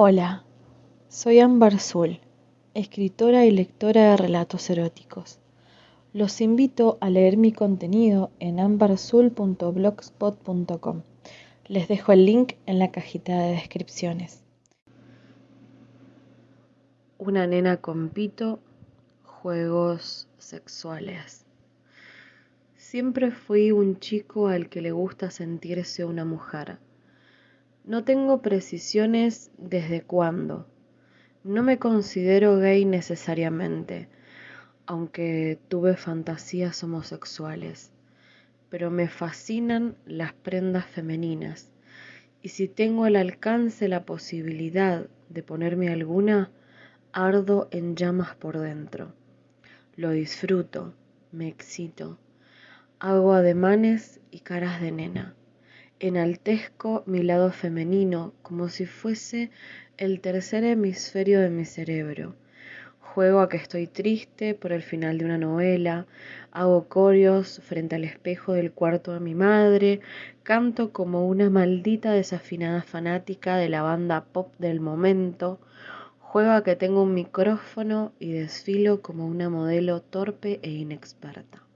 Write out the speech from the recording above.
Hola, soy Ámbar Zul, escritora y lectora de relatos eróticos. Los invito a leer mi contenido en ambarzul.blogspot.com. Les dejo el link en la cajita de descripciones. Una nena con pito, juegos sexuales. Siempre fui un chico al que le gusta sentirse una mujer no tengo precisiones desde cuándo. No me considero gay necesariamente, aunque tuve fantasías homosexuales, pero me fascinan las prendas femeninas y si tengo al alcance la posibilidad de ponerme alguna, ardo en llamas por dentro. Lo disfruto, me excito, hago ademanes y caras de nena enaltezco mi lado femenino como si fuese el tercer hemisferio de mi cerebro. Juego a que estoy triste por el final de una novela, hago corios frente al espejo del cuarto de mi madre, canto como una maldita desafinada fanática de la banda pop del momento, juego a que tengo un micrófono y desfilo como una modelo torpe e inexperta.